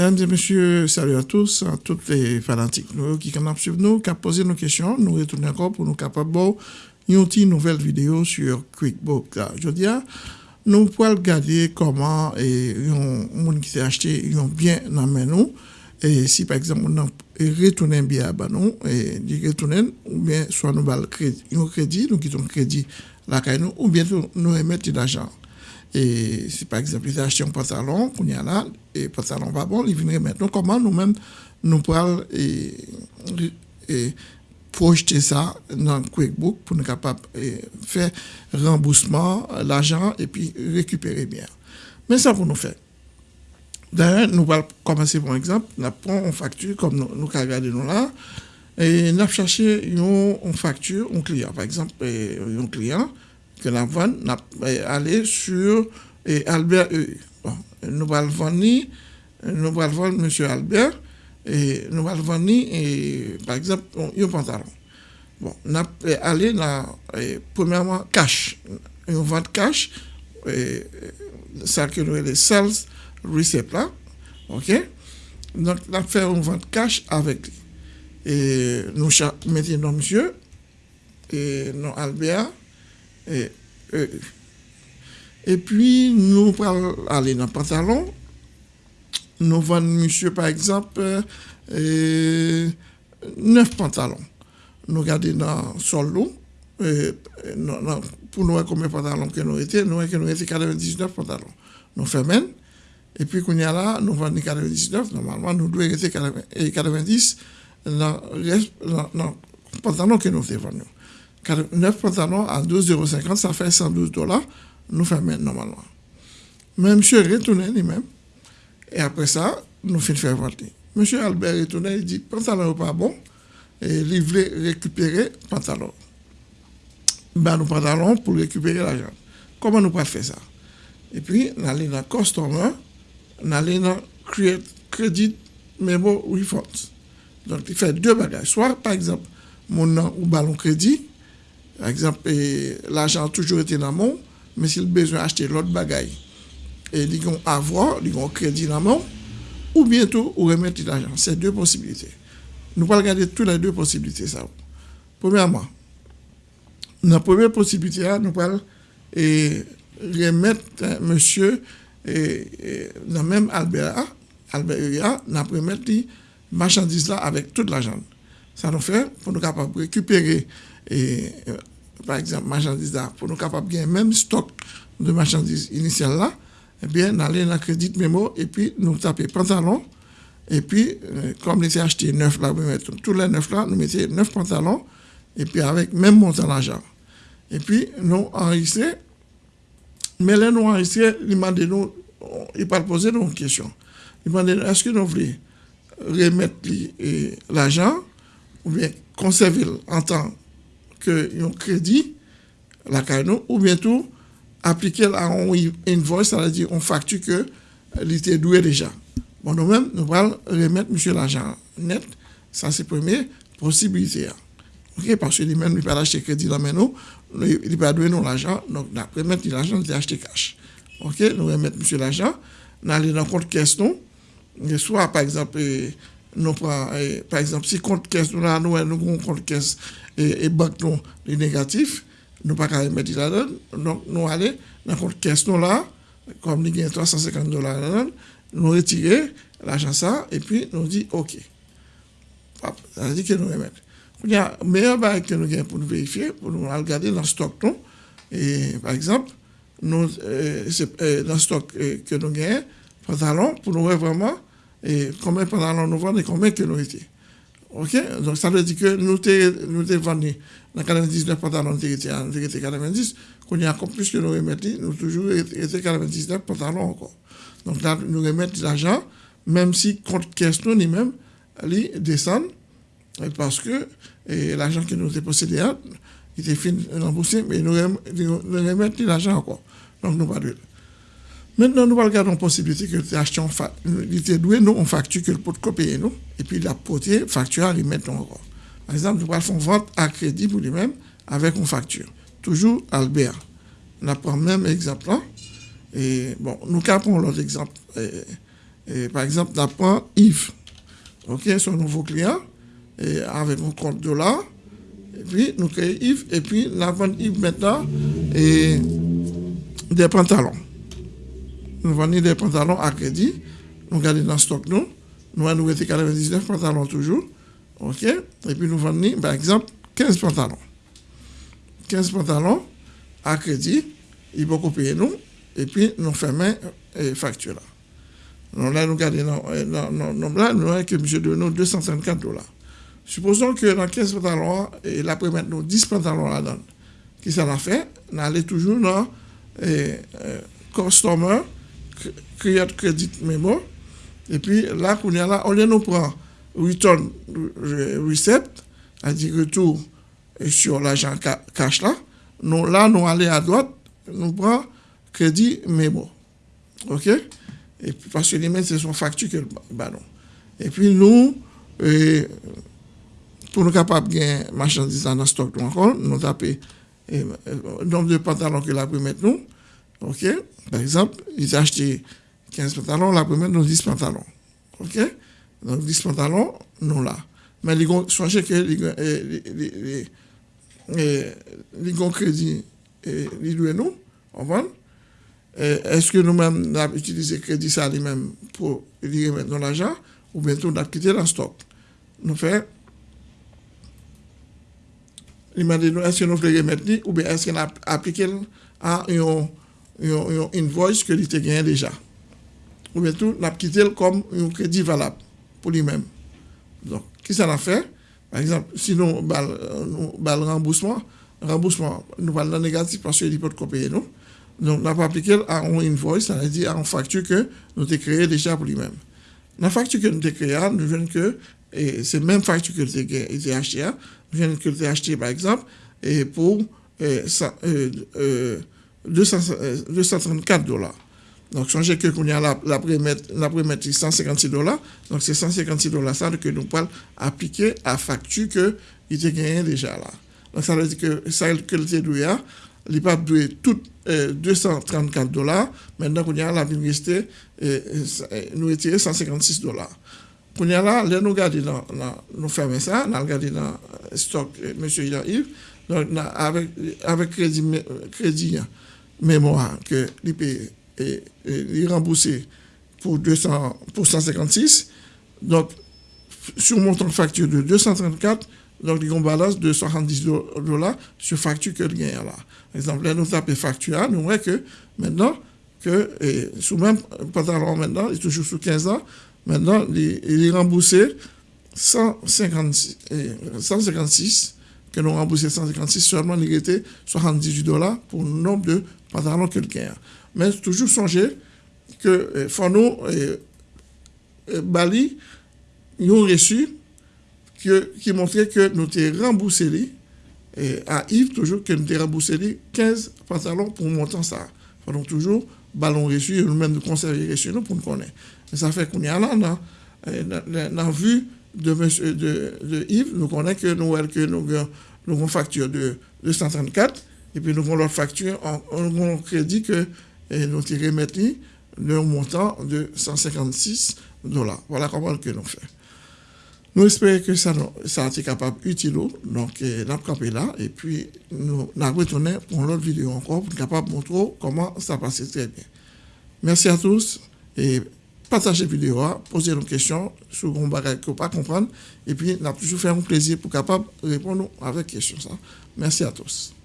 Mesdames et messieurs, salut à tous, à toutes les fanatiques nous, qui ont suivre nous, qui posé nos questions. Nous retournons encore pour nous capables une nouvelle vidéo sur QuickBook. Dis, nous pouvons regarder comment et un monde qui s'est acheté ont bien dans nous. Et si par exemple on retourne bien à nous et dit retourner ou bien soit nous crédit, un crédit, nous quittons crédit nous ou bien nous remettre l'argent. Et si par exemple, ils achètent un pantalon, qu'on y a là, et pantalon pas bon, ils viennent. Donc, comment nous-mêmes, nous pouvons et, et, projeter ça dans QuickBook pour nous capables de faire remboursement, l'argent, et puis récupérer bien. Mais ça pour nous faire. D'ailleurs, nous allons commencer par exemple, nous prenons une facture, comme nous, nous regardons là, et nous cherchons une facture, un client. Par exemple, un client, que la vente n'a aller sur et Albert E. Bon, nous allons nous allons vendre M. Albert, et nous allons et, par exemple, un pantalon. Bon, allons aller dans, premièrement, cash. Une vente cash, et, ça que nous les sales receipt là, ok? Donc, allons faire une vente cash avec lui. Et nous mettons monsieur, et non Albert, et, E pi nou pral ale nan pantalon, nou van monsye par ekzamp, neuf pantalon. Nou gade nan sol nou, pou nou wè kome pantalon ke nou ete, nou wè ke nou ete 99 pantalon. Nou femen, e pi koun ya la, nou van ni 99, normalman nou dwe ete 90 nan pantalon ke nou te van nou. Faisons. 9 pantalons à 12,50 euros, ça fait 112 dollars. Nous faisons normalement. Mais monsieur retourné lui-même. Et après ça, nous faisons faire vendre. Monsieur Albert retourné, il dit pantalon pas bon. Et il voulait récupérer pantalon. Ben, nous pantalon pour récupérer l'argent. Comment nous pouvons faire ça? Et puis, nous allons dans Customer, nous allons dans Credit Memo Refunds. Donc, il fait deux bagages. Soit, par exemple, mon nom ou ballon crédit, par exemple, l'argent a toujours été dans mon, mais s'il a besoin d'acheter l'autre bagaille, et ils vont avoir, ils vont crédit dans mon, ou bientôt, ou remettre l'argent. C'est deux possibilités. Nous allons regarder toutes les deux possibilités. Ça. Premièrement, la première possibilité, nous allons remettre hein, monsieur et, dans même Albert, Albert nous allons remettre les marchandises là avec tout l'argent. Ça nous fait pour nous capables récupérer et par exemple, marchandises là, pour nous capables de gagner même stock de marchandises initiales là, eh bien, nous allons dans le crédit mémo et puis nous taper pantalon. Et puis, euh, comme nous avons acheté neuf là, tous les neuf là, nous mettons neuf pantalons et puis avec même montant d'argent. Et puis, nous enregistrons. Mais là, nous enregistrons, il m'a nous, il pas poser une question. Il m'a est-ce que nous voulons remettre l'argent ou bien conserver en temps que un crédit, la canon, ou bientôt appliquer à un invoice, c'est-à-dire on facture que était doué déjà. Bon, nous-mêmes, nous allons remettre monsieur l'argent net. Ça, c'est première possibilité. Parce que lui-même, il pas acheter crédit dans nous, il peut donner l'argent. Donc, nous remettre l'argent, il acheter cash. OK? Nous remettre monsieur l'argent, nous allons dans compte caisse, nous. Soit, par exemple, nous prenons, par exemple, si compte caisse, nous avons un compte caisse et, et banque nous les négatifs, nous pas qu'à mettre là-dedans. Donc, nous allons dans notre question là, comme nous avons 350 dollars nous retirer l'argent ça, et puis nous dit OK. Ça veut dire que nous remettons. Il y a un meilleur bail que nous avons pour nous vérifier, pour nous regarder dans le stock. Non? Et par exemple, nous, euh, dans le stock que nous avons, pantalon, pour nous voir vraiment et combien de pantalons nous vendons et combien que nous étions. OK? Donc, ça veut dire que nous avons vendu dans 99 pantalons, nous étions 90. Quand il y a encore plus que nous remettons, nous toujours été 99 pantalons encore. Donc là, nous remettons l'argent, même si compte caisse nous, même, il descend, parce que l'argent que nous avons possédé, il était fini remboursé, mais nous remettons l'argent encore. Donc, nous pas de Maintenant, nous regarder la possibilité que nous achetions, nous nous, on facture que le pot de nous, et puis la potier facture à remettre encore. Par exemple, nous allons faire vente à crédit pour lui-même avec une facture. Toujours Albert. On a pris le même exemple là. Et bon, nous capons l'autre exemple. Et, par exemple, on prend Yves, ok, son nouveau client, et avec un compte dollar. Et puis, nous créons Yves, et puis, nous vendons Yves maintenant des pantalons. Nous vendons des pantalons à crédit. Nous gardons dans le stock, nous. Nous avons 99 pantalons toujours. OK? Et puis, nous vendons, par exemple, 15 pantalons. 15 pantalons à crédit. Il faut payer nous. Et puis, nous fermons la facture là. Donc là, nous regardons, là, nous avons que monsieur de nous 254 dollars. Supposons que dans 15 pantalons, et là, après maintenant 10 pantalons là-dedans. Qui ça l'a fait? On allait toujours dans eh, eh, Customer, Create Credit Memo. Et puis là, on, là, on nous prend Return Recept, c'est-à-dire retour sur l'argent cash là. Nous, là, nous allons à droite, nous prenons Crédit Memo. OK? Et puis, parce que les mails, c'est son facture que. Et puis, nous, eh, pour nous capables de gagner marchandises dans le stock encore, nous le nombre de pantalons que la peut mettre nous. OK? Par exemple, ils acheté 15 pantalons, la mettre nous 10 pantalons. OK? Donc 10 pantalons, nous là. Mais ils ont changé que les ont crédit et les nous, on va. Est-ce que nous-mêmes avons utilisé crédit ça lui-même pour lui remettre l'argent ou bien nous avons quitté le stock? Nous faisons il m'a dit, est-ce que nous voulons remettre ou bien est-ce qu'on a appliqué à une, une, invoice que était gagné déjà. Ou bien tout, n'a quitté comme un crédit valable pour lui-même. Donc, qui ça l'a fait? Par exemple, si nous avons le remboursement, remboursement, nous allons négatif parce qu'il peut payer nous. Donc, n'a pas appliqué à une invoice, ça veut dire à une facture que nous avons créée déjà pour lui-même. La facture que nous avons créée, nous venons que et c'est même facture que j'ai acheté, je viens que j'ai acheté par exemple, et pour 234 euh, euh, euh, dollars. Donc, songez que qu'on a la, la mettre 156 dollars. Donc, c'est 156 dollars que nous pouvons appliquer à facture que il gagné déjà là. Donc, ça veut dire que ça que le doué, il pas doué tout 234 dollars. Maintenant, qu'on a la rester, nous étions 156 dollars. Pour nous, là, nous regardons, nous fermons ça, nous regardons dans stock M. Yves, donc avec, avec crédit, crédit mémoire que l'IP est remboursé pour, 200, pour 156, donc sur montant de facture de 234, donc il y a une balance de 70 dollars sur facture que gagne là. Par exemple, là, nous tapons facture, nous voyons que maintenant, que sous même pantalon maintenant, il est toujours sous 15 ans, Maintenant, il est remboursé 156, 156 que nous remboursé 156, seulement il était 78 dollars pour le nombre de pantalons que quelqu'un Mais toujours songer que eh, Fono et, et Bali, ils ont reçu que, qui montrait que nous avons remboursé et à Yves, toujours que nous avons remboursé 15 pantalons pour montant ça. Donc toujours, ballon reçu, nous-mêmes nous conserver reçu nous pour nous connaître. Ça fait qu'on a là, dans, la vue de, monsieur, de, de, Yves, nous connaissons que nous, nous, nous avons une facture de 234 et puis nous avons l'autre facture, on, un crédit que nous tirons maintenant le montant de 156 dollars. Voilà comment que nous faisons. Nous espérons que ça, ça a été capable utile. Donc, nous avons là et puis nous avons retourné pour l'autre vidéo encore pour capable montrer comment ça passe très bien. Merci à tous et partagez la vidéo, posez nos questions sur un bagage que vous pas comprendre et puis nous avons toujours fait un plaisir pour capable répondre avec questions. Merci à tous.